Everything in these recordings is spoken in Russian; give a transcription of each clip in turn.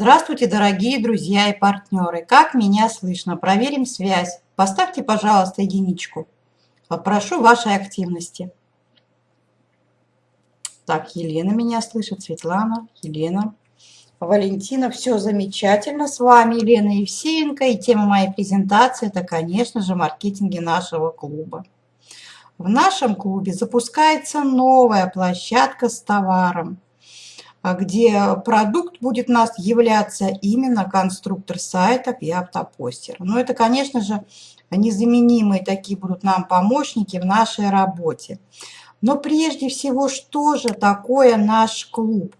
Здравствуйте, дорогие друзья и партнеры! Как меня слышно? Проверим связь. Поставьте, пожалуйста, единичку. Попрошу вашей активности. Так, Елена меня слышит, Светлана, Елена, Валентина. Все замечательно с вами, Елена Евсеенко. И тема моей презентации – это, конечно же, маркетинги нашего клуба. В нашем клубе запускается новая площадка с товаром – где продукт будет у нас являться именно конструктор сайтов и автопостер. Но это, конечно же, незаменимые такие будут нам помощники в нашей работе. Но прежде всего, что же такое наш клуб?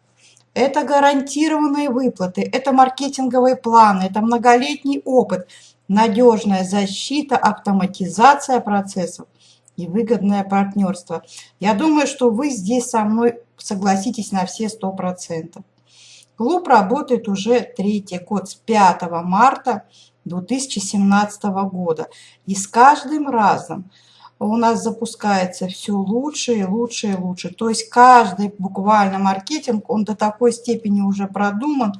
Это гарантированные выплаты, это маркетинговые планы, это многолетний опыт, надежная защита, автоматизация процессов и выгодное партнерство. Я думаю, что вы здесь со мной согласитесь на все сто процентов. Клуб работает уже третий год, с 5 марта 2017 года. И с каждым разом у нас запускается все лучше и лучше и лучше. То есть каждый буквально маркетинг, он до такой степени уже продуман.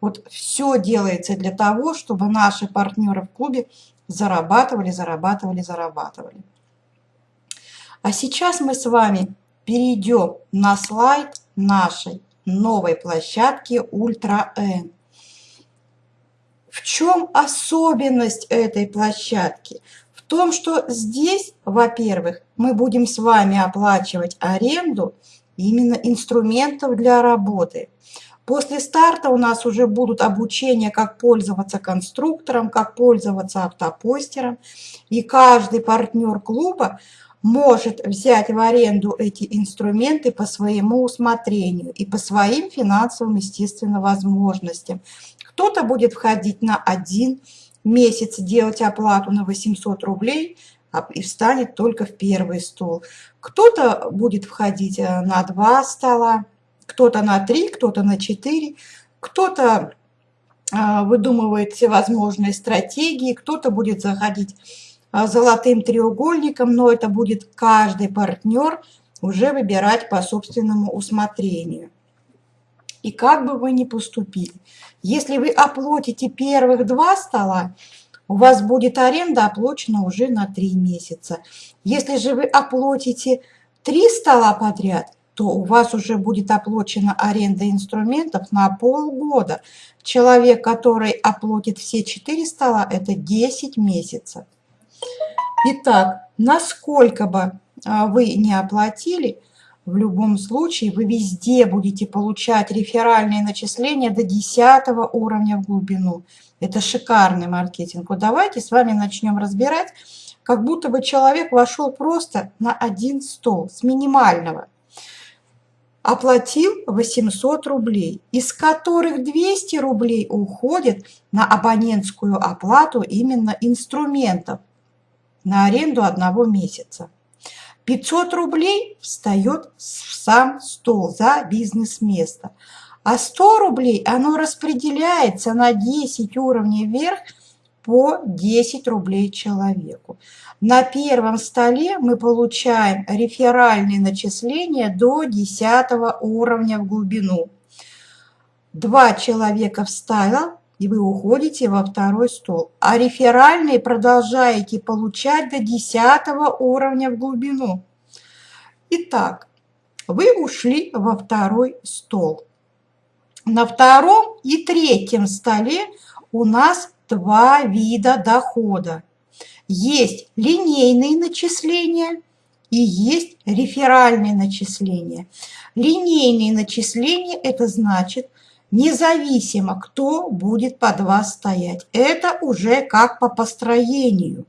Вот все делается для того, чтобы наши партнеры в клубе зарабатывали, зарабатывали, зарабатывали. А сейчас мы с вами перейдем на слайд нашей новой площадки Ультра N. В чем особенность этой площадки? В том, что здесь, во-первых, мы будем с вами оплачивать аренду именно инструментов для работы. После старта у нас уже будут обучения, как пользоваться конструктором, как пользоваться автопостером. И каждый партнер клуба может взять в аренду эти инструменты по своему усмотрению и по своим финансовым, естественно, возможностям. Кто-то будет входить на один месяц, делать оплату на 800 рублей а, и встанет только в первый стол. Кто-то будет входить э, на два стола, кто-то на три, кто-то на четыре, кто-то э, выдумывает всевозможные стратегии, кто-то будет заходить золотым треугольником, но это будет каждый партнер уже выбирать по собственному усмотрению. И как бы вы ни поступили, если вы оплатите первых два стола, у вас будет аренда оплачена уже на три месяца. Если же вы оплатите три стола подряд, то у вас уже будет оплачена аренда инструментов на полгода. Человек, который оплатит все четыре стола, это 10 месяцев. Итак, насколько бы а, вы не оплатили, в любом случае вы везде будете получать реферальные начисления до 10 уровня в глубину. Это шикарный маркетинг. Вот давайте с вами начнем разбирать, как будто бы человек вошел просто на один стол с минимального. Оплатил 800 рублей, из которых 200 рублей уходит на абонентскую оплату именно инструментов на аренду одного месяца. 500 рублей встает в сам стол за бизнес-место. А 100 рублей оно распределяется на 10 уровней вверх по 10 рублей человеку. На первом столе мы получаем реферальные начисления до 10 уровня в глубину. Два человека вставил, и вы уходите во второй стол. А реферальные продолжаете получать до 10 уровня в глубину. Итак, вы ушли во второй стол. На втором и третьем столе у нас два вида дохода. Есть линейные начисления и есть реферальные начисления. Линейные начисления – это значит, независимо, кто будет под вас стоять. Это уже как по построению.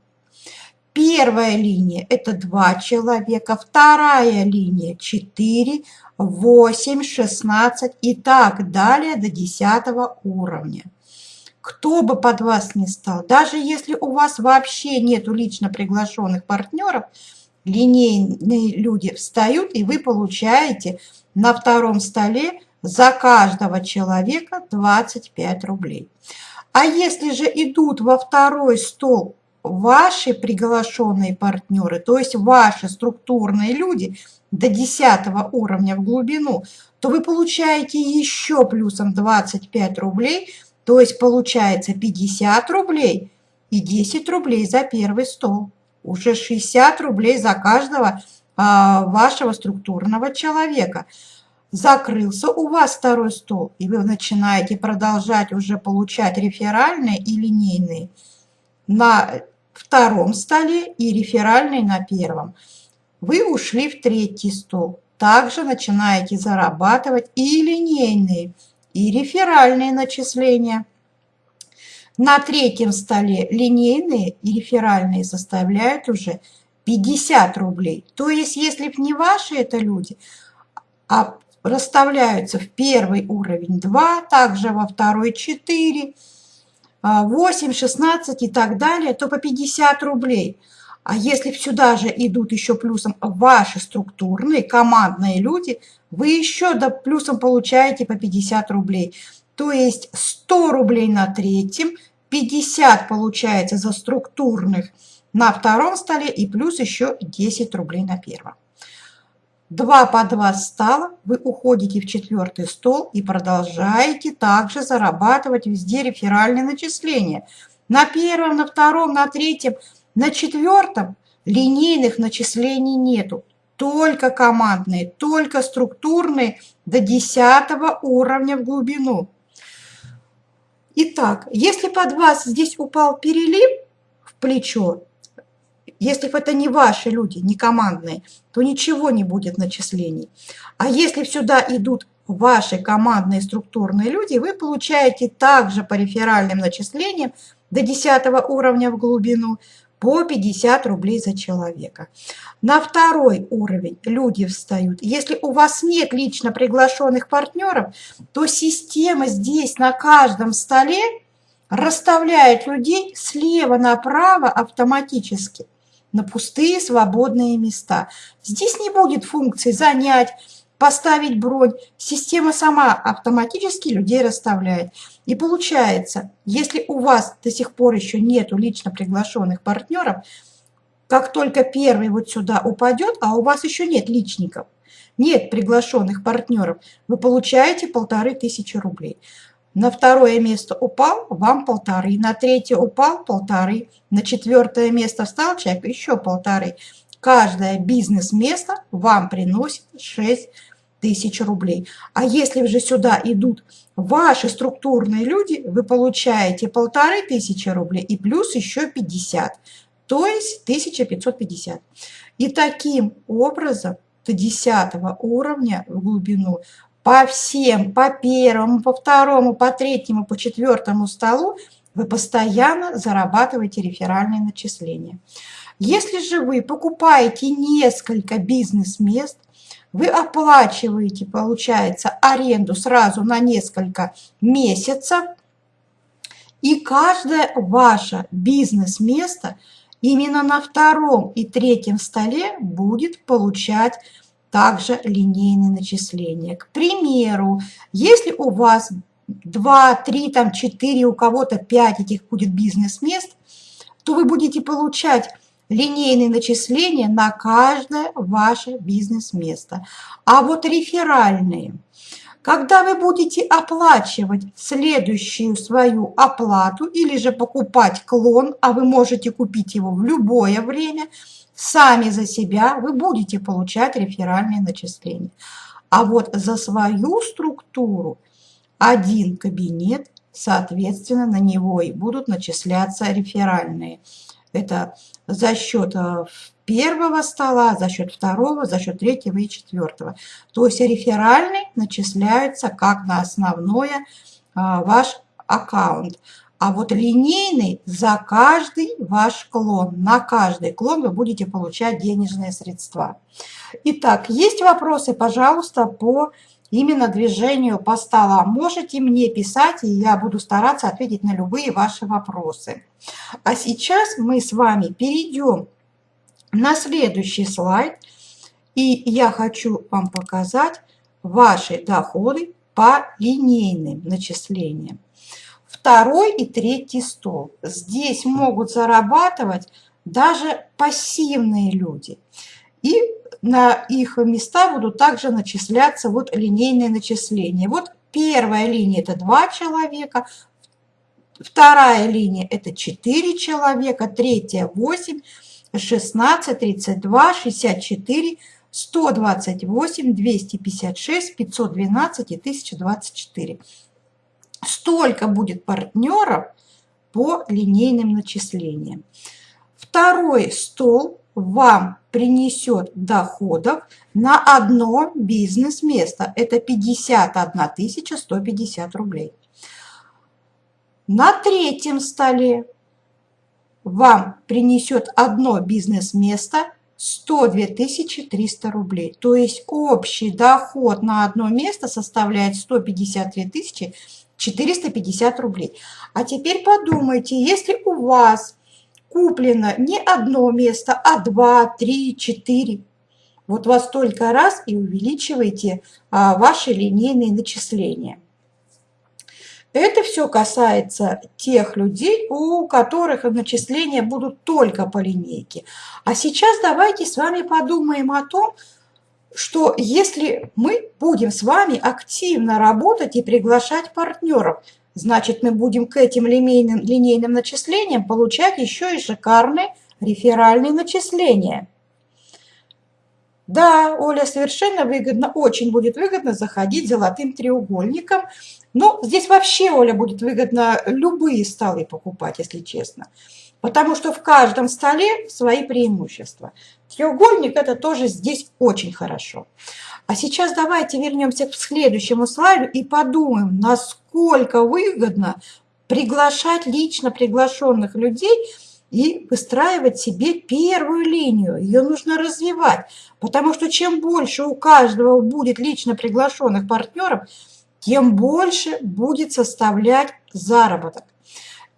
Первая линия – это два человека, вторая линия – 4, 8, 16 и так далее до 10 уровня. Кто бы под вас ни стал, даже если у вас вообще нету лично приглашенных партнеров, линейные люди встают, и вы получаете на втором столе за каждого человека 25 рублей. А если же идут во второй стол ваши приглашенные партнеры, то есть ваши структурные люди, до 10 уровня в глубину, то вы получаете еще плюсом 25 рублей, то есть получается 50 рублей и 10 рублей за первый стол. Уже 60 рублей за каждого а, вашего структурного человека. Закрылся у вас второй стол, и вы начинаете продолжать уже получать реферальные и линейные на втором столе и реферальные на первом. Вы ушли в третий стол. Также начинаете зарабатывать и линейные, и реферальные начисления. На третьем столе линейные и реферальные составляют уже 50 рублей. То есть, если не ваши это люди, а расставляются в первый уровень 2, также во второй 4, 8, 16 и так далее, то по 50 рублей. А если сюда же идут еще плюсом ваши структурные, командные люди, вы еще до плюсом получаете по 50 рублей. То есть 100 рублей на третьем, 50 получается за структурных на втором столе и плюс еще 10 рублей на первом. 2 по 2 стало, вы уходите в четвертый стол и продолжаете также зарабатывать везде реферальные начисления. На первом, на втором, на третьем, на четвертом линейных начислений нету. Только командные, только структурные до 10 уровня в глубину. Итак, если под вас здесь упал перелив в плечо, если это не ваши люди, не командные, то ничего не будет начислений. А если сюда идут ваши командные структурные люди, вы получаете также по реферальным начислениям до 10 уровня в глубину по 50 рублей за человека. На второй уровень люди встают. Если у вас нет лично приглашенных партнеров, то система здесь на каждом столе расставляет людей слева направо автоматически на пустые свободные места. Здесь не будет функции занять, поставить бронь. Система сама автоматически людей расставляет. И получается, если у вас до сих пор еще нету лично приглашенных партнеров, как только первый вот сюда упадет, а у вас еще нет личников, нет приглашенных партнеров, вы получаете полторы тысячи рублей. На второе место упал, вам полторы. На третье упал, полторы. На четвертое место встал человек, еще полторы. Каждое бизнес-место вам приносит 6 тысяч рублей. А если же сюда идут ваши структурные люди, вы получаете полторы тысячи рублей и плюс еще 50, то есть 1550. И таким образом до 10 уровня в глубину по всем, по первому, по второму, по третьему, по четвертому столу вы постоянно зарабатываете реферальные начисления. Если же вы покупаете несколько бизнес-мест, вы оплачиваете, получается, аренду сразу на несколько месяцев, и каждое ваше бизнес-место именно на втором и третьем столе будет получать также линейные начисления. К примеру, если у вас 2, 3, там 4, у кого-то 5 этих будет бизнес-мест, то вы будете получать линейные начисления на каждое ваше бизнес-место. А вот реферальные, когда вы будете оплачивать следующую свою оплату или же покупать клон, а вы можете купить его в любое время – сами за себя вы будете получать реферальные начисления. А вот за свою структуру один кабинет, соответственно, на него и будут начисляться реферальные. Это за счет э, первого стола, за счет второго, за счет третьего и четвертого. То есть реферальные начисляются как на основное а, ваш аккаунт. А вот линейный за каждый ваш клон, на каждый клон вы будете получать денежные средства. Итак, есть вопросы, пожалуйста, по именно движению по столам. Можете мне писать, и я буду стараться ответить на любые ваши вопросы. А сейчас мы с вами перейдем на следующий слайд. И я хочу вам показать ваши доходы по линейным начислениям второй и третий стол. Здесь могут зарабатывать даже пассивные люди. И на их места будут также начисляться вот линейные начисления. Вот первая линия – это 2 человека, вторая линия – это 4 человека, третья – 8, 16, 32, 64, 128, 256, 512 и 1024. Столько будет партнеров по линейным начислениям. Второй стол вам принесет доходов на одно бизнес-место. Это 51 150 рублей. На третьем столе вам принесет одно бизнес-место 102 300 рублей. То есть общий доход на одно место составляет 153 450 рублей. А теперь подумайте, если у вас куплено не одно место, а два, три, четыре, вот во столько раз и увеличивайте а, ваши линейные начисления. Это все касается тех людей, у которых начисления будут только по линейке. А сейчас давайте с вами подумаем о том, что если мы будем с вами активно работать и приглашать партнеров, значит мы будем к этим линейным, линейным начислениям получать еще и шикарные реферальные начисления. Да, Оля, совершенно выгодно, очень будет выгодно заходить золотым треугольником. Но здесь вообще, Оля, будет выгодно любые столы покупать, если честно. Потому что в каждом столе свои преимущества. Треугольник – это тоже здесь очень хорошо. А сейчас давайте вернемся к следующему слайду и подумаем, насколько выгодно приглашать лично приглашенных людей – и выстраивать себе первую линию. Ее нужно развивать, потому что чем больше у каждого будет лично приглашенных партнеров, тем больше будет составлять заработок.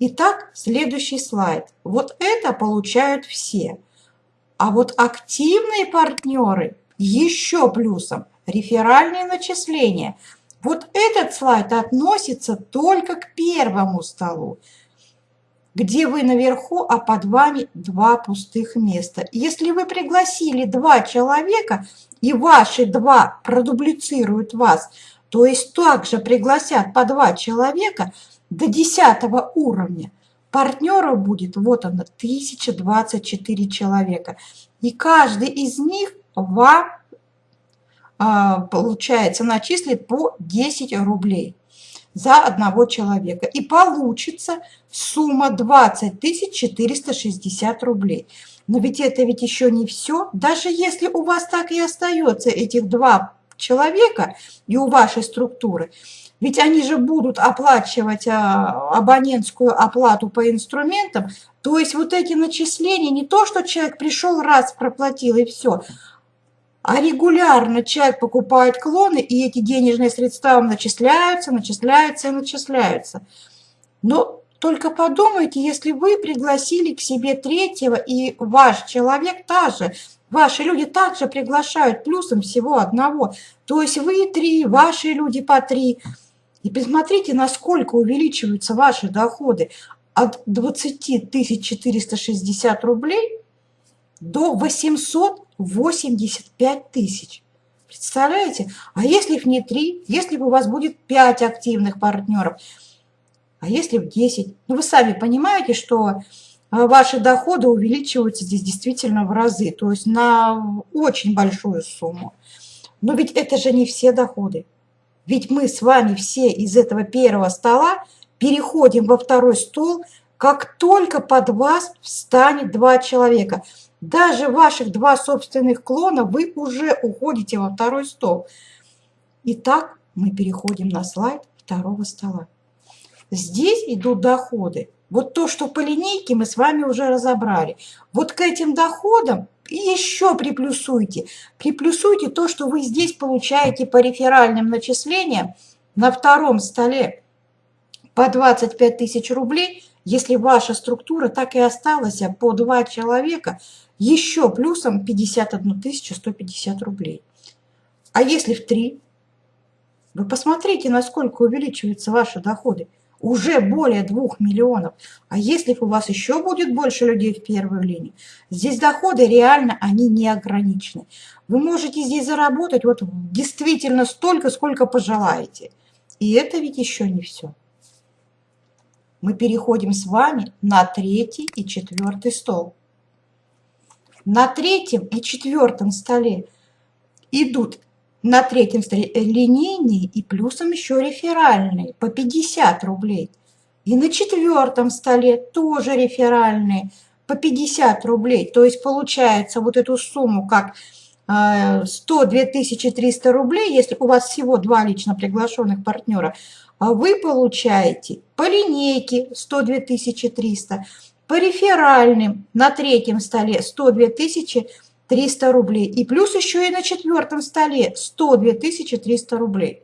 Итак, следующий слайд. Вот это получают все. А вот активные партнеры еще плюсом реферальные начисления. Вот этот слайд относится только к первому столу где вы наверху, а под вами два пустых места. Если вы пригласили два человека, и ваши два продублицируют вас, то есть также пригласят по два человека до 10 уровня, партнеров будет, вот оно, 1024 человека. И каждый из них вам, а, получается, начислит по 10 рублей за одного человека. И получится сумма 20 460 рублей. Но ведь это ведь еще не все. Даже если у вас так и остается этих два человека и у вашей структуры, ведь они же будут оплачивать а, абонентскую оплату по инструментам. То есть вот эти начисления, не то, что человек пришел раз, проплатил и все, а регулярно человек покупает клоны, и эти денежные средства начисляются, начисляются и начисляются. Но только подумайте, если вы пригласили к себе третьего, и ваш человек также, ваши люди также приглашают плюсом всего одного. То есть вы три, ваши люди по три. И посмотрите, насколько увеличиваются ваши доходы от 20 460 рублей до 800 85 тысяч. Представляете? А если в не 3, если бы у вас будет 5 активных партнеров, а если в 10? Ну, вы сами понимаете, что а, ваши доходы увеличиваются здесь действительно в разы, то есть на очень большую сумму. Но ведь это же не все доходы. Ведь мы с вами все из этого первого стола переходим во второй стол, как только под вас встанет два человека – даже ваших два собственных клона вы уже уходите во второй стол. Итак, мы переходим на слайд второго стола. Здесь идут доходы. Вот то, что по линейке мы с вами уже разобрали. Вот к этим доходам еще приплюсуйте. Приплюсуйте то, что вы здесь получаете по реферальным начислениям на втором столе по 25 тысяч рублей, если ваша структура так и осталась по два человека, еще плюсом 51 150 рублей. А если в 3? Вы посмотрите, насколько увеличиваются ваши доходы. Уже более 2 миллионов. А если у вас еще будет больше людей в первую линию, здесь доходы реально, они не ограничены. Вы можете здесь заработать вот действительно столько, сколько пожелаете. И это ведь еще не все. Мы переходим с вами на третий и четвертый стол. На третьем и четвертом столе идут на третьем столе линейные и плюсом еще реферальные по 50 рублей. И на четвертом столе тоже реферальные по 50 рублей. То есть получается вот эту сумму как 100 э, 2300 рублей, если у вас всего два лично приглашенных партнера, а вы получаете по линейке 102 300, по реферальным на третьем столе 102 300, 300 рублей. И плюс еще и на четвертом столе 102 300 рублей.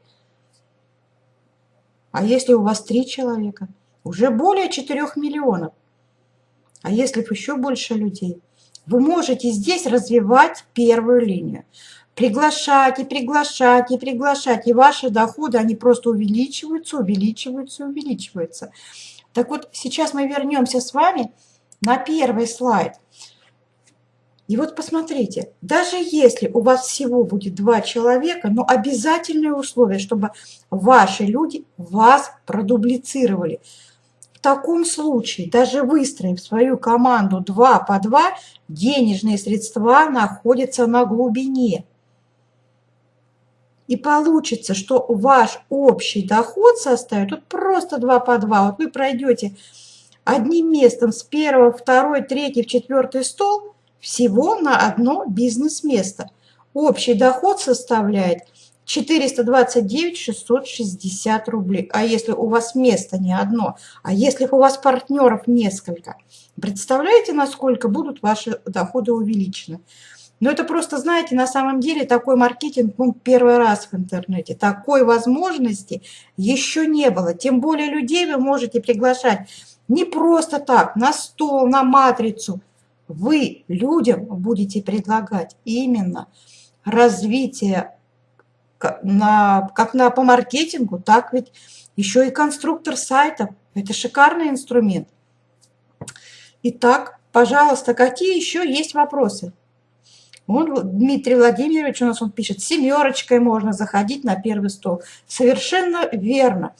А если у вас три человека? Уже более 4 миллионов. А если еще больше людей? Вы можете здесь развивать первую линию. Приглашать и приглашать и приглашать. И ваши доходы, они просто увеличиваются, увеличиваются, увеличиваются. Так вот, сейчас мы вернемся с вами на первый слайд. И вот посмотрите, даже если у вас всего будет два человека, но обязательное условие, чтобы ваши люди вас продублицировали. В таком случае, даже выстроив свою команду 2 по 2, денежные средства находятся на глубине. И получится, что ваш общий доход составит вот просто 2 по 2. Вот вы пройдете одним местом с первого, второй, третий четвертый стол – всего на одно бизнес-место. Общий доход составляет 429 660 рублей. А если у вас место не одно, а если у вас партнеров несколько, представляете, насколько будут ваши доходы увеличены? Но это просто, знаете, на самом деле такой маркетинг ну, первый раз в интернете. Такой возможности еще не было. Тем более людей вы можете приглашать не просто так, на стол, на матрицу – вы людям будете предлагать именно развитие на, как на, по маркетингу, так ведь еще и конструктор сайтов. Это шикарный инструмент. Итак, пожалуйста, какие еще есть вопросы? Он, Дмитрий Владимирович у нас он пишет, семерочкой можно заходить на первый стол. Совершенно верно.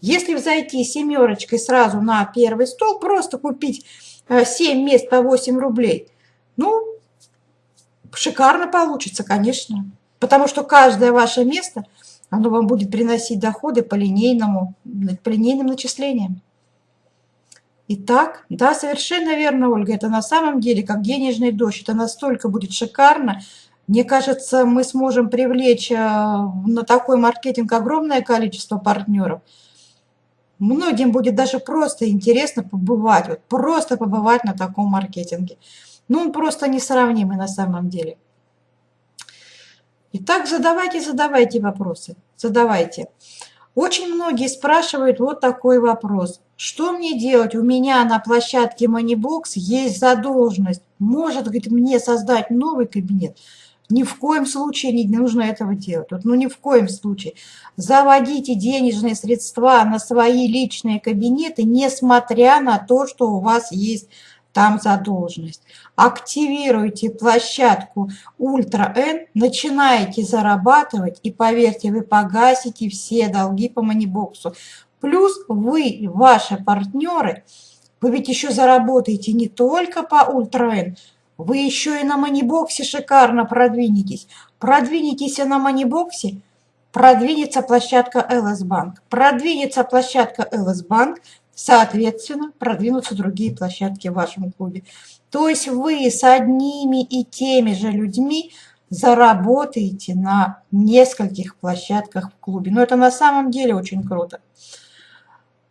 Если зайти семерочкой сразу на первый стол, просто купить 7 мест по 8 рублей. Ну, шикарно получится, конечно. Потому что каждое ваше место, оно вам будет приносить доходы по линейному, по линейным начислениям. Итак, да, совершенно верно, Ольга, это на самом деле как денежный дождь, это настолько будет шикарно. Мне кажется, мы сможем привлечь э, на такой маркетинг огромное количество партнеров – Многим будет даже просто интересно побывать, вот просто побывать на таком маркетинге. Ну, он просто несравнимый на самом деле. Итак, задавайте, задавайте вопросы, задавайте. Очень многие спрашивают вот такой вопрос. Что мне делать? У меня на площадке Moneybox есть задолженность. Может, говорит, мне создать новый кабинет? Ни в коем случае не нужно этого делать. Вот, ну ни в коем случае. Заводите денежные средства на свои личные кабинеты, несмотря на то, что у вас есть там задолженность. Активируйте площадку Ультра N, начинаете зарабатывать, и поверьте, вы погасите все долги по манибоксу. Плюс вы, ваши партнеры, вы ведь еще заработаете не только по Ультра N, вы еще и на манибоксе шикарно продвинетесь. Продвинетесь и на манибоксе, продвинется площадка LS Bank. Продвинется площадка LS Bank, соответственно, продвинутся другие площадки в вашем клубе. То есть вы с одними и теми же людьми заработаете на нескольких площадках в клубе. Но это на самом деле очень круто.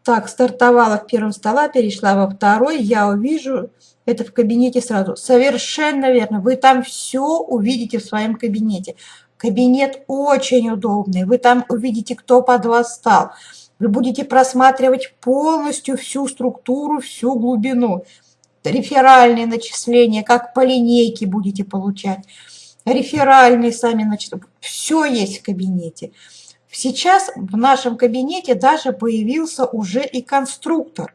Так, стартовала в первом стола, перешла во второй. Я увижу это в кабинете сразу. Совершенно верно. Вы там все увидите в своем кабинете. Кабинет очень удобный. Вы там увидите, кто под вас стал. Вы будете просматривать полностью всю структуру, всю глубину. Реферальные начисления, как по линейке будете получать. Реферальные сами начисления. Все есть в кабинете. Сейчас в нашем кабинете даже появился уже и конструктор.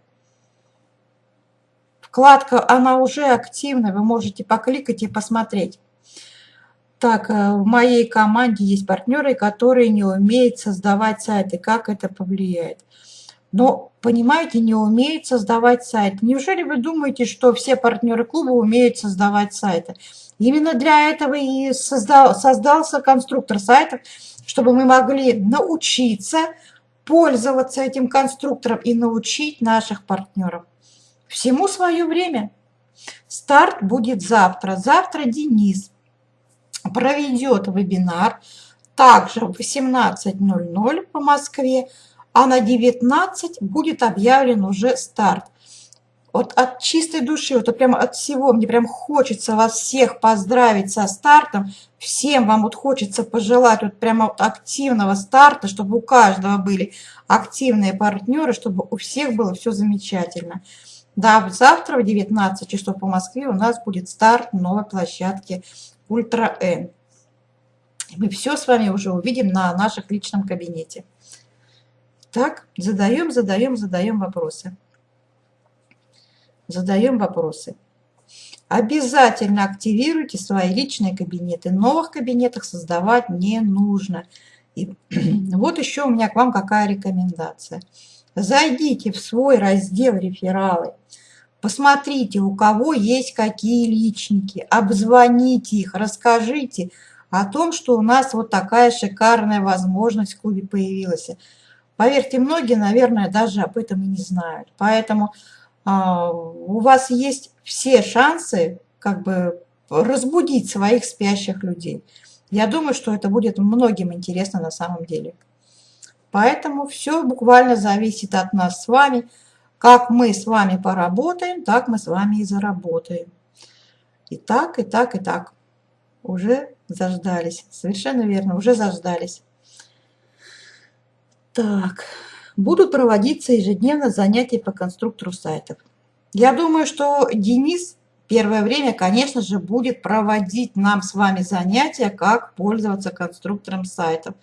Вкладка, она уже активна, вы можете покликать и посмотреть. Так, э, в моей команде есть партнеры, которые не умеют создавать сайты. Как это повлияет? Но, понимаете, не умеют создавать сайт. Неужели вы думаете, что все партнеры клуба умеют создавать сайты? Именно для этого и создал, создался конструктор сайтов, чтобы мы могли научиться пользоваться этим конструктором и научить наших партнеров. Всему свое время. Старт будет завтра. Завтра Денис проведет вебинар также в 18.00 по Москве, а на 19 будет объявлен уже старт. Вот от чистой души, вот прямо от всего, мне прям хочется вас всех поздравить со стартом. Всем вам вот хочется пожелать вот прямо вот активного старта, чтобы у каждого были активные партнеры, чтобы у всех было все замечательно. Да, завтра в 19 часов по Москве у нас будет старт новой площадки Ультра Н. Мы все с вами уже увидим на наших личном кабинете. Так, задаем, задаем, задаем вопросы. Задаем вопросы. Обязательно активируйте свои личные кабинеты. Новых кабинетах создавать не нужно. И вот еще у меня к вам какая рекомендация. Зайдите в свой раздел «Рефералы». Посмотрите, у кого есть какие личники, обзвоните их, расскажите о том, что у нас вот такая шикарная возможность в клубе появилась. Поверьте, многие, наверное, даже об этом и не знают. Поэтому а, у вас есть все шансы как бы разбудить своих спящих людей. Я думаю, что это будет многим интересно на самом деле. Поэтому все буквально зависит от нас с вами – как мы с вами поработаем, так мы с вами и заработаем. И так, и так, и так. Уже заждались. Совершенно верно, уже заждались. Так, будут проводиться ежедневно занятия по конструктору сайтов. Я думаю, что Денис первое время, конечно же, будет проводить нам с вами занятия, как пользоваться конструктором сайтов.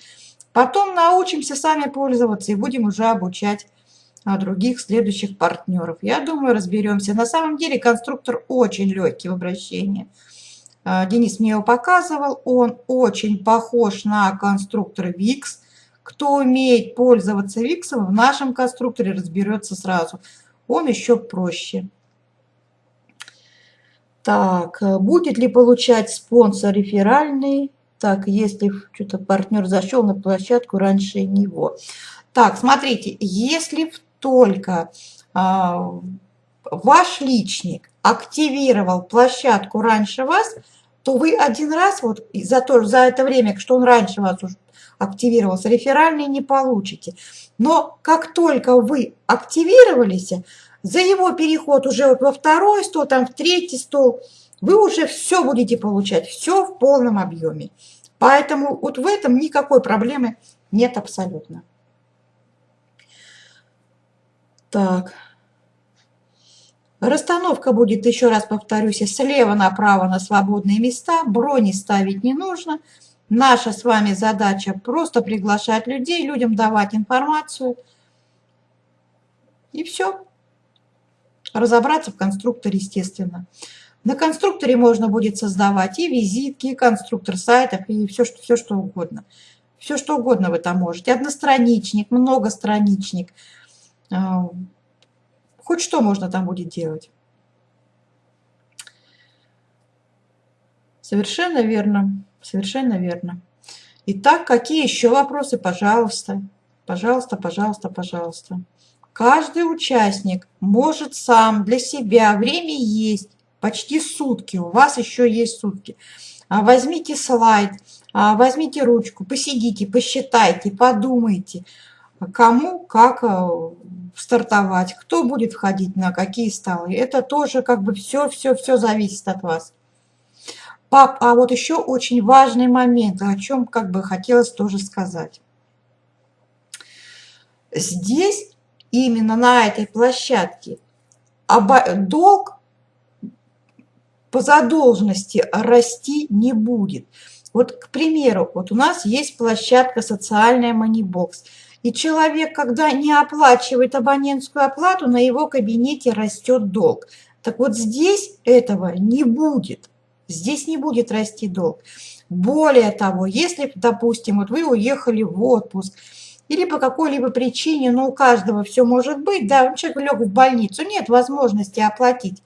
Потом научимся сами пользоваться и будем уже обучать а других следующих партнеров. Я думаю, разберемся. На самом деле конструктор очень легкий в обращении. А, Денис мне его показывал. Он очень похож на конструктор VIX. Кто умеет пользоваться VIX, в нашем конструкторе разберется сразу. Он еще проще. Так, будет ли получать спонсор реферальный? Так, если что-то партнер зашел на площадку раньше него. Так, смотрите, если только а, ваш личник активировал площадку раньше вас, то вы один раз вот за, то, за это время, что он раньше вас уже активировался, реферальный не получите. Но как только вы активировались, за его переход уже вот во второй стол, там в третий стол, вы уже все будете получать, все в полном объеме. Поэтому вот в этом никакой проблемы нет абсолютно. Так. Расстановка будет, еще раз повторюсь, слева направо на свободные места. Брони ставить не нужно. Наша с вами задача просто приглашать людей, людям давать информацию. И все. Разобраться в конструкторе, естественно. На конструкторе можно будет создавать и визитки, и конструктор сайтов, и все, что, все, что угодно. Все, что угодно вы там можете. Одностраничник, многостраничник – а, хоть что можно там будет делать. Совершенно верно, совершенно верно. Итак, какие еще вопросы? Пожалуйста, пожалуйста, пожалуйста, пожалуйста. Каждый участник может сам для себя, время есть, почти сутки, у вас еще есть сутки. А, возьмите слайд, а, возьмите ручку, посидите, посчитайте, подумайте, кому как стартовать, кто будет входить на какие столы. Это тоже как бы все-все-все зависит от вас. Пап, а вот еще очень важный момент, о чем как бы хотелось тоже сказать. Здесь, именно на этой площадке, долг по задолженности расти не будет. Вот, к примеру, вот у нас есть площадка «Социальная Манибокс». И человек, когда не оплачивает абонентскую оплату, на его кабинете растет долг. Так вот здесь этого не будет. Здесь не будет расти долг. Более того, если, допустим, вот вы уехали в отпуск, или по какой-либо причине, ну, у каждого все может быть, да, человек лег в больницу, нет возможности оплатить,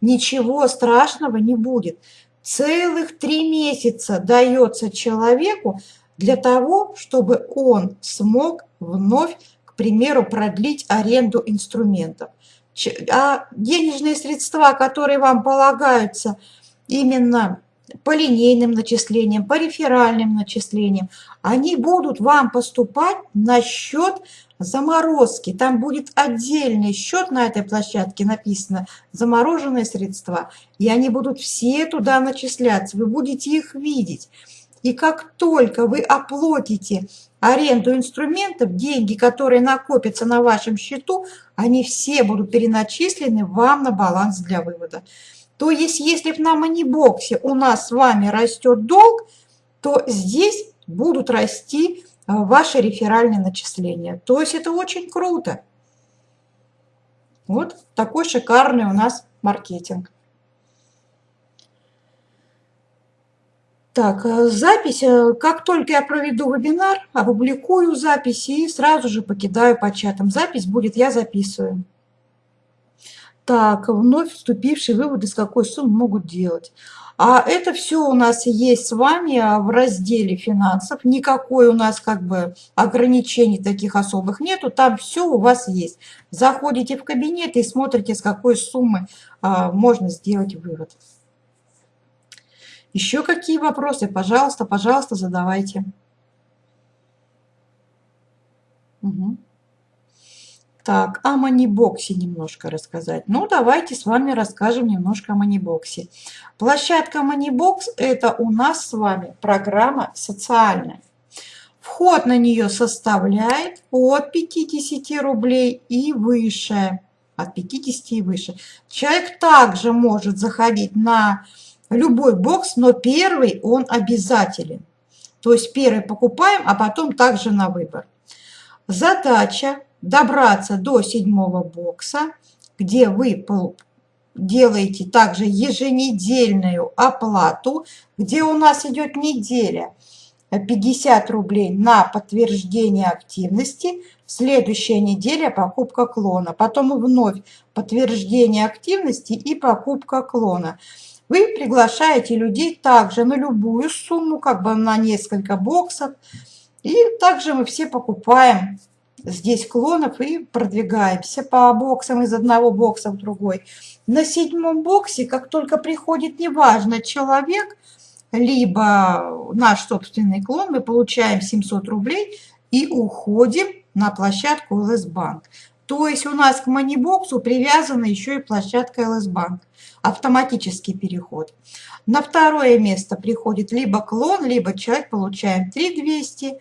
ничего страшного не будет. Целых три месяца дается человеку для того, чтобы он смог вновь, к примеру, продлить аренду инструментов. А денежные средства, которые вам полагаются именно по линейным начислениям, по реферальным начислениям, они будут вам поступать на счет заморозки. Там будет отдельный счет на этой площадке, написано «замороженные средства», и они будут все туда начисляться, вы будете их видеть. И как только вы оплатите аренду инструментов, деньги, которые накопятся на вашем счету, они все будут переначислены вам на баланс для вывода. То есть, если на манибоксе у нас с вами растет долг, то здесь будут расти ваши реферальные начисления. То есть это очень круто. Вот такой шикарный у нас маркетинг. Так, э, запись. Э, как только я проведу вебинар, опубликую записи и сразу же покидаю по чатам. Запись будет, я записываю. Так, вновь вступившие выводы, с какой суммы могут делать. А это все у нас есть с вами а, в разделе финансов. Никакой у нас как бы ограничений таких особых нету. Там все у вас есть. Заходите в кабинет и смотрите, с какой суммы а, можно сделать вывод. Еще какие вопросы? Пожалуйста, пожалуйста, задавайте. Угу. Так, о манибоксе немножко рассказать. Ну, давайте с вами расскажем немножко о манибоксе. Площадка манибокс – это у нас с вами программа социальная. Вход на нее составляет от 50 рублей и выше. От 50 и выше. Человек также может заходить на любой бокс, но первый он обязателен. То есть первый покупаем, а потом также на выбор. Задача добраться до седьмого бокса, где вы делаете также еженедельную оплату, где у нас идет неделя 50 рублей на подтверждение активности, следующая неделя покупка клона, потом вновь подтверждение активности и покупка клона. Вы приглашаете людей также на любую сумму, как бы на несколько боксов, и также мы все покупаем здесь клонов и продвигаемся по боксам из одного бокса в другой. На седьмом боксе, как только приходит, неважно, человек, либо наш собственный клон, мы получаем 700 рублей и уходим на площадку ЛС Банк. То есть у нас к манибоксу привязана еще и площадка ЛС Банк. Автоматический переход. На второе место приходит либо клон, либо человек, получаем 3200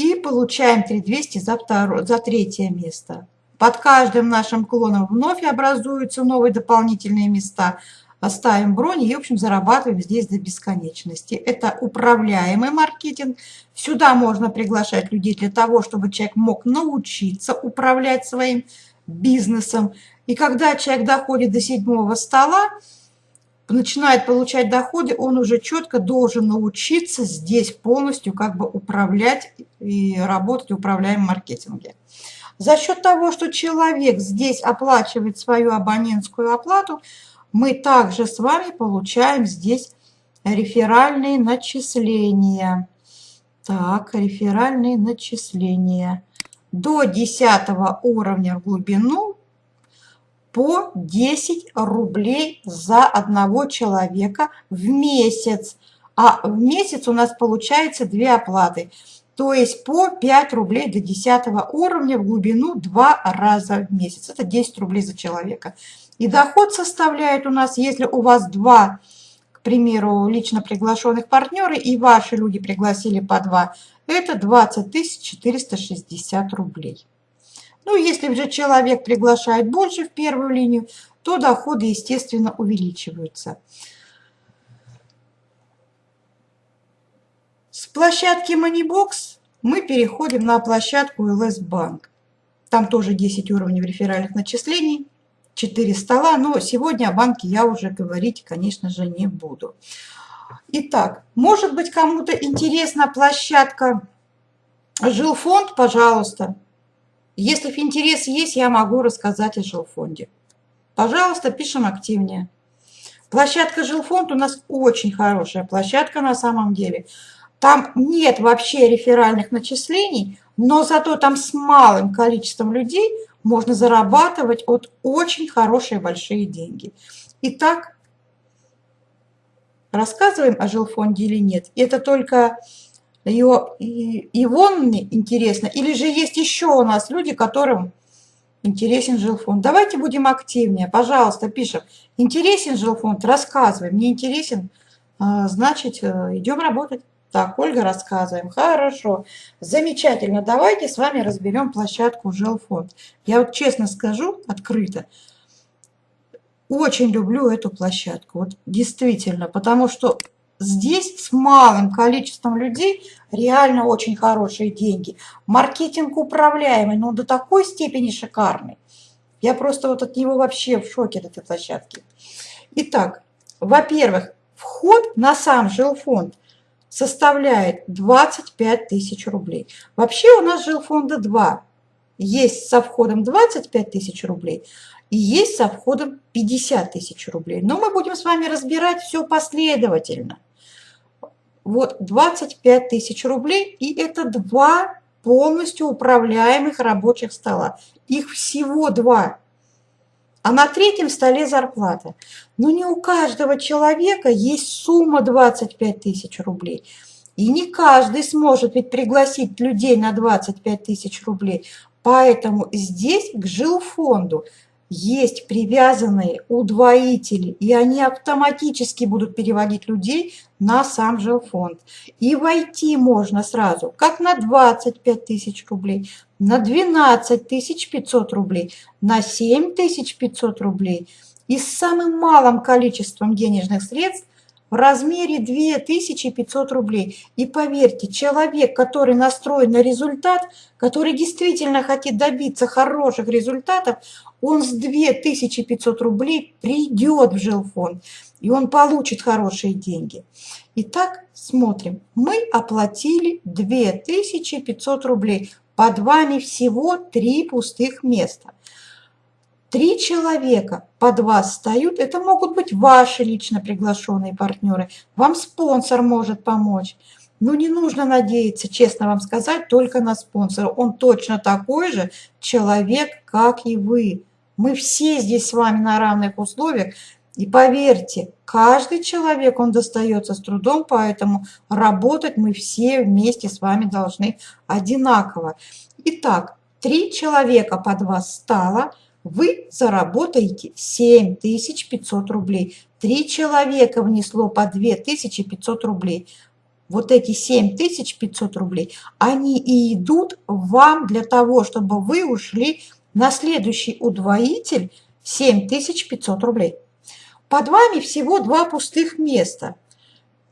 и получаем 3200 за, второе, за третье место. Под каждым нашим клоном вновь образуются новые дополнительные места. Ставим бронь и, в общем, зарабатываем здесь до бесконечности. Это управляемый маркетинг. Сюда можно приглашать людей для того, чтобы человек мог научиться управлять своим бизнесом. И когда человек доходит до седьмого стола, начинает получать доходы, он уже четко должен научиться здесь полностью как бы управлять и работать в управляемом маркетинге. За счет того, что человек здесь оплачивает свою абонентскую оплату, мы также с вами получаем здесь реферальные начисления. Так, реферальные начисления. До 10 уровня в глубину по 10 рублей за одного человека в месяц. А в месяц у нас получается две оплаты. То есть по 5 рублей до 10 уровня в глубину два раза в месяц. Это 10 рублей за человека. И доход составляет у нас, если у вас два, к примеру, лично приглашенных партнеры, и ваши люди пригласили по два, это 20 460 рублей. Ну, если же человек приглашает больше в первую линию, то доходы, естественно, увеличиваются. С площадки Moneybox мы переходим на площадку LS Bank. Там тоже 10 уровней реферальных начислений, 4 стола, но сегодня о банке я уже говорить, конечно же, не буду. Итак, может быть, кому-то интересна площадка Жилфонд, пожалуйста. Если интерес есть, я могу рассказать о жилфонде. Пожалуйста, пишем активнее. Площадка жилфонд у нас очень хорошая площадка на самом деле. Там нет вообще реферальных начислений, но зато там с малым количеством людей можно зарабатывать от очень хорошие большие деньги. Итак, рассказываем о жилфонде или нет? Это только его, Ивонне интересно, или же есть еще у нас люди, которым интересен жилфонд. Давайте будем активнее, пожалуйста, пишем. Интересен жилфонд, рассказываем. Не интересен, а, значит, э, идем работать. Так, Ольга, рассказываем. Хорошо, замечательно. Давайте с вами разберем площадку жилфонд. Я вот честно скажу, открыто, очень люблю эту площадку. Вот действительно, потому что здесь с малым количеством людей реально очень хорошие деньги. Маркетинг управляемый, но до такой степени шикарный. Я просто вот от него вообще в шоке от этой площадки. Итак, во-первых, вход на сам жилфонд составляет 25 тысяч рублей. Вообще у нас жилфонда два. Есть со входом 25 тысяч рублей и есть со входом 50 тысяч рублей. Но мы будем с вами разбирать все последовательно. Вот 25 тысяч рублей и это два полностью управляемых рабочих стола. Их всего два. А на третьем столе зарплата. Но не у каждого человека есть сумма 25 тысяч рублей. И не каждый сможет ведь пригласить людей на 25 тысяч рублей. Поэтому здесь к жилфонду есть привязанные удвоители, и они автоматически будут переводить людей на сам жилфонд. И войти можно сразу как на 25 тысяч рублей, на 12 тысяч 500 рублей, на 7 тысяч 500 рублей – и с самым малым количеством денежных средств в размере 2500 рублей. И поверьте, человек, который настроен на результат, который действительно хочет добиться хороших результатов, он с 2500 рублей придет в жилфонд, и он получит хорошие деньги. Итак, смотрим. Мы оплатили 2500 рублей. Под вами всего три пустых места. Три человека под вас встают, это могут быть ваши лично приглашенные партнеры, вам спонсор может помочь. Но не нужно надеяться, честно вам сказать, только на спонсора. Он точно такой же человек, как и вы. Мы все здесь с вами на равных условиях. И поверьте, каждый человек, он достается с трудом, поэтому работать мы все вместе с вами должны одинаково. Итак, три человека под вас стало – вы заработаете 7500 рублей. Три человека внесло по 2500 рублей. Вот эти 7500 рублей, они и идут вам для того, чтобы вы ушли на следующий удвоитель 7500 рублей. Под вами всего два пустых места.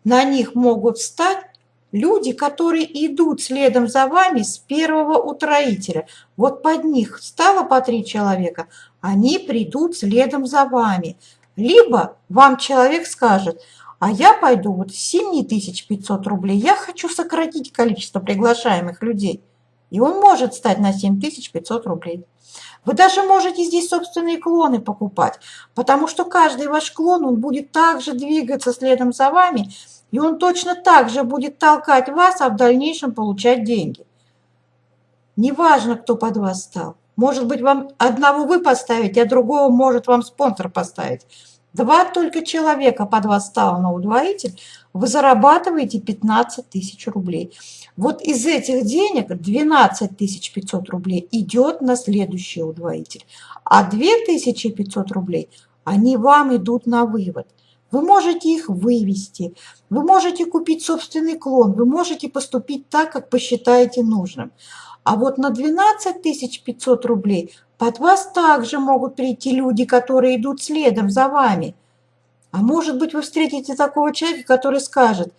На них могут встать Люди, которые идут следом за вами с первого утроителя, вот под них стало по три человека, они придут следом за вами. Либо вам человек скажет, а я пойду вот 7500 рублей, я хочу сократить количество приглашаемых людей. И он может стать на 7500 рублей. Вы даже можете здесь собственные клоны покупать, потому что каждый ваш клон, он будет также двигаться следом за вами, и он точно так же будет толкать вас, а в дальнейшем получать деньги. Неважно, кто под вас стал. Может быть, вам одного вы поставите, а другого может вам спонсор поставить. Два только человека под вас стало на удвоитель, вы зарабатываете 15 тысяч рублей. Вот из этих денег 12 500 рублей идет на следующий удвоитель, а 2 500 рублей, они вам идут на вывод. Вы можете их вывести, вы можете купить собственный клон, вы можете поступить так, как посчитаете нужным. А вот на 12 500 рублей под вас также могут прийти люди, которые идут следом за вами. А может быть, вы встретите такого человека, который скажет,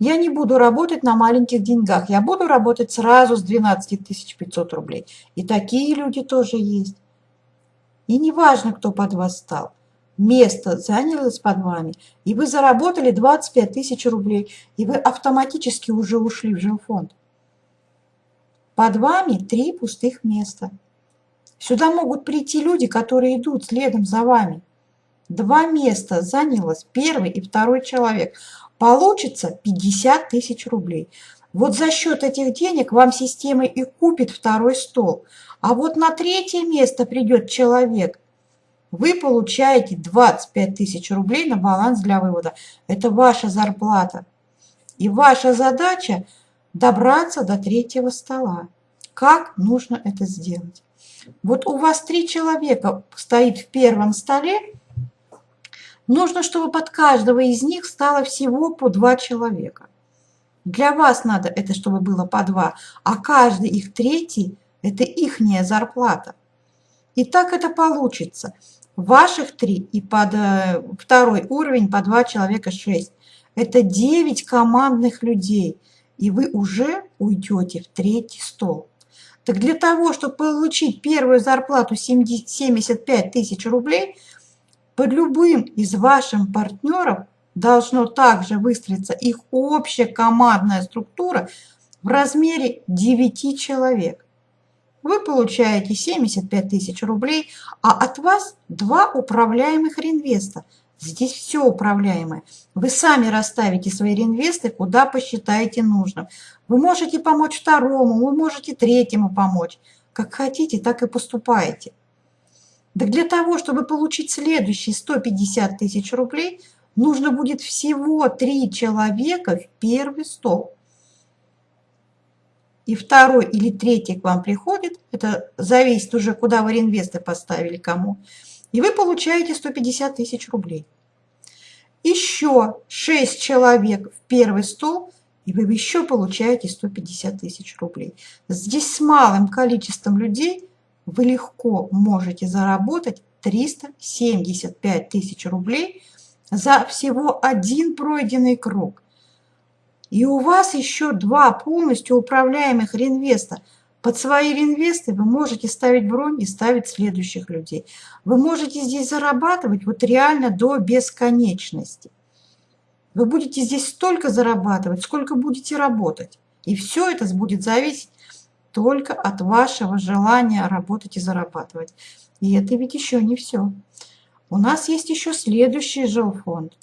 Я не буду работать на маленьких деньгах, я буду работать сразу с 12 500 рублей. И такие люди тоже есть. И не важно, кто под вас стал. Место занялось под вами, и вы заработали 25 тысяч рублей, и вы автоматически уже ушли в жилфонд. Под вами три пустых места. Сюда могут прийти люди, которые идут следом за вами. Два места занялось первый и второй человек. Получится 50 тысяч рублей. Вот за счет этих денег вам система и купит второй стол. А вот на третье место придет человек. Вы получаете 25 тысяч рублей на баланс для вывода. Это ваша зарплата. И ваша задача добраться до третьего стола. Как нужно это сделать? Вот у вас три человека стоит в первом столе, нужно, чтобы под каждого из них стало всего по два человека. Для вас надо это, чтобы было по два, а каждый их третий – это ихняя зарплата. И так это получится. Ваших три и под э, второй уровень по два человека шесть. Это девять командных людей, и вы уже уйдете в третий стол. Так для того, чтобы получить первую зарплату 75 тысяч рублей, под любым из ваших партнеров должно также выстроиться их общая командная структура в размере 9 человек. Вы получаете 75 тысяч рублей, а от вас два управляемых реинвеста – Здесь все управляемое. Вы сами расставите свои реинвесты, куда посчитаете нужным. Вы можете помочь второму, вы можете третьему помочь. Как хотите, так и поступаете. Да для того, чтобы получить следующие 150 тысяч рублей, нужно будет всего три человека в первый стол. И второй или третий к вам приходит, это зависит уже, куда вы реинвесты поставили, кому и вы получаете 150 тысяч рублей. Еще 6 человек в первый стол, и вы еще получаете 150 тысяч рублей. Здесь с малым количеством людей вы легко можете заработать 375 тысяч рублей за всего один пройденный круг. И у вас еще два полностью управляемых реинвеста – под свои реинвесты вы можете ставить бронь и ставить следующих людей. Вы можете здесь зарабатывать вот реально до бесконечности. Вы будете здесь столько зарабатывать, сколько будете работать. И все это будет зависеть только от вашего желания работать и зарабатывать. И это ведь еще не все. У нас есть еще следующий жилфонд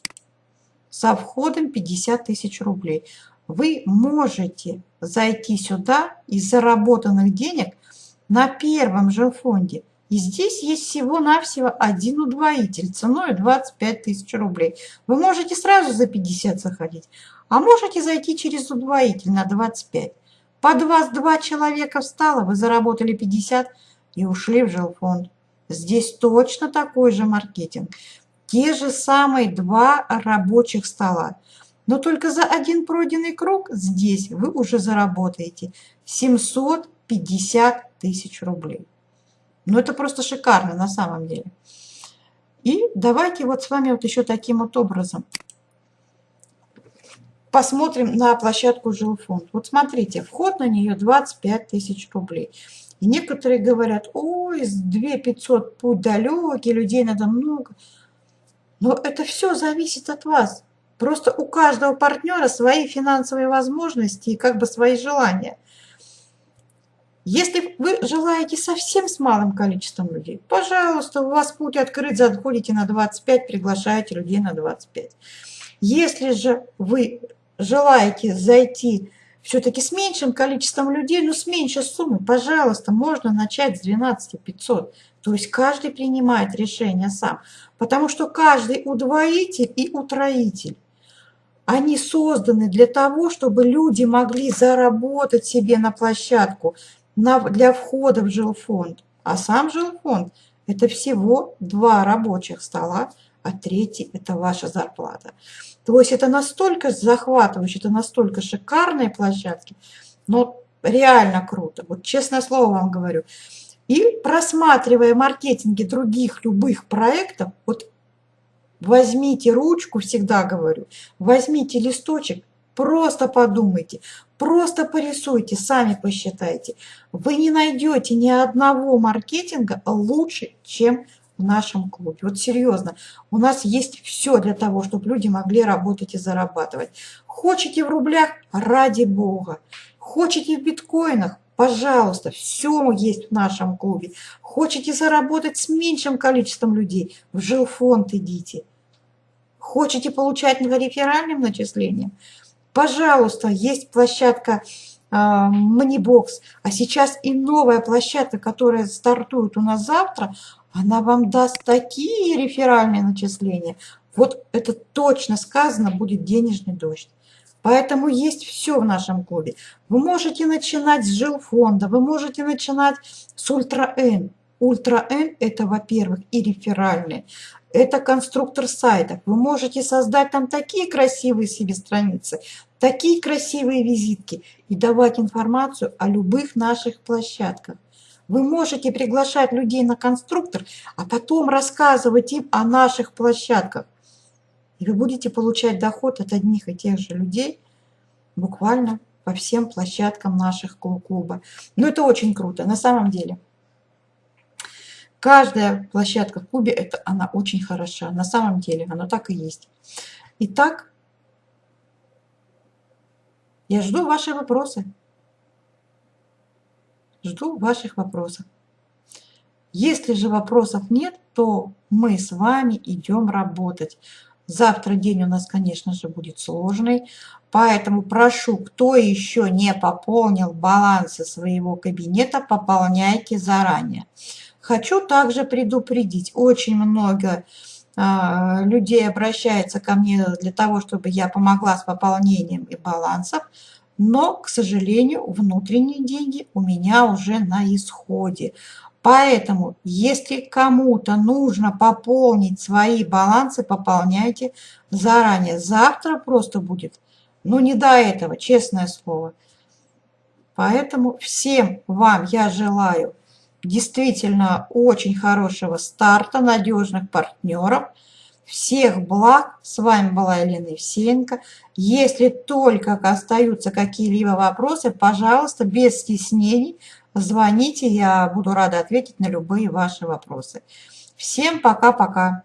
со входом 50 тысяч рублей вы можете зайти сюда из заработанных денег на первом же фонде. И здесь есть всего-навсего один удвоитель ценой 25 тысяч рублей. Вы можете сразу за 50 заходить, а можете зайти через удвоитель на 25. Под вас два человека встало, вы заработали 50 и ушли в жилфонд. Здесь точно такой же маркетинг. Те же самые два рабочих стола. Но только за один пройденный круг здесь вы уже заработаете 750 тысяч рублей. Ну это просто шикарно на самом деле. И давайте вот с вами вот еще таким вот образом посмотрим на площадку жилфонд. Вот смотрите, вход на нее 25 тысяч рублей. И некоторые говорят, ой, 2 500 путь далекий, людей надо много. Но это все зависит от вас. Просто у каждого партнера свои финансовые возможности и как бы свои желания. Если вы желаете совсем с малым количеством людей, пожалуйста, у вас путь открыт, заходите на 25, приглашаете людей на 25. Если же вы желаете зайти все-таки с меньшим количеством людей, но с меньшей суммы, пожалуйста, можно начать с 12 500. То есть каждый принимает решение сам, потому что каждый удвоитель и утроитель они созданы для того, чтобы люди могли заработать себе на площадку для входа в жилфонд. А сам жилфонд – это всего два рабочих стола, а третий – это ваша зарплата. То есть это настолько захватывающе, это настолько шикарные площадки, но реально круто. Вот честное слово вам говорю. И просматривая маркетинги других любых проектов, вот Возьмите ручку, всегда говорю, возьмите листочек Просто подумайте, просто порисуйте, сами посчитайте. Вы не найдете ни одного маркетинга лучше, чем в нашем клубе. Вот серьезно, у нас есть все для того, чтобы люди могли работать и зарабатывать. Хотите в рублях? Ради бога. Хотите в биткоинах? Пожалуйста, все есть в нашем клубе. Хотите заработать с меньшим количеством людей? В жилфонд идите. Хотите получать реферальным начислением? Пожалуйста, есть площадка Манибокс, а сейчас и новая площадка, которая стартует у нас завтра, она вам даст такие реферальные начисления. Вот это точно сказано, будет денежный дождь. Поэтому есть все в нашем клубе. Вы можете начинать с жилфонда, вы можете начинать с Ультра-Н. Ультра-Н – это, во-первых, и реферальные, это конструктор сайтов. Вы можете создать там такие красивые себе страницы, такие красивые визитки и давать информацию о любых наших площадках. Вы можете приглашать людей на конструктор, а потом рассказывать им о наших площадках. И вы будете получать доход от одних и тех же людей буквально по всем площадкам наших клуба. Но это очень круто, на самом деле. Каждая площадка в клубе, это она очень хороша. На самом деле, оно так и есть. Итак, я жду ваши вопросы. Жду ваших вопросов. Если же вопросов нет, то мы с вами идем работать. Завтра день у нас, конечно же, будет сложный, поэтому прошу, кто еще не пополнил балансы своего кабинета, пополняйте заранее. Хочу также предупредить, очень много э, людей обращается ко мне для того, чтобы я помогла с пополнением и балансов, но, к сожалению, внутренние деньги у меня уже на исходе. Поэтому, если кому-то нужно пополнить свои балансы, пополняйте заранее. Завтра просто будет, ну не до этого, честное слово. Поэтому всем вам я желаю действительно очень хорошего старта, надежных партнеров – всех благ. С вами была Елена Евсеенко. Если только остаются какие-либо вопросы, пожалуйста, без стеснений, звоните. Я буду рада ответить на любые ваши вопросы. Всем пока-пока.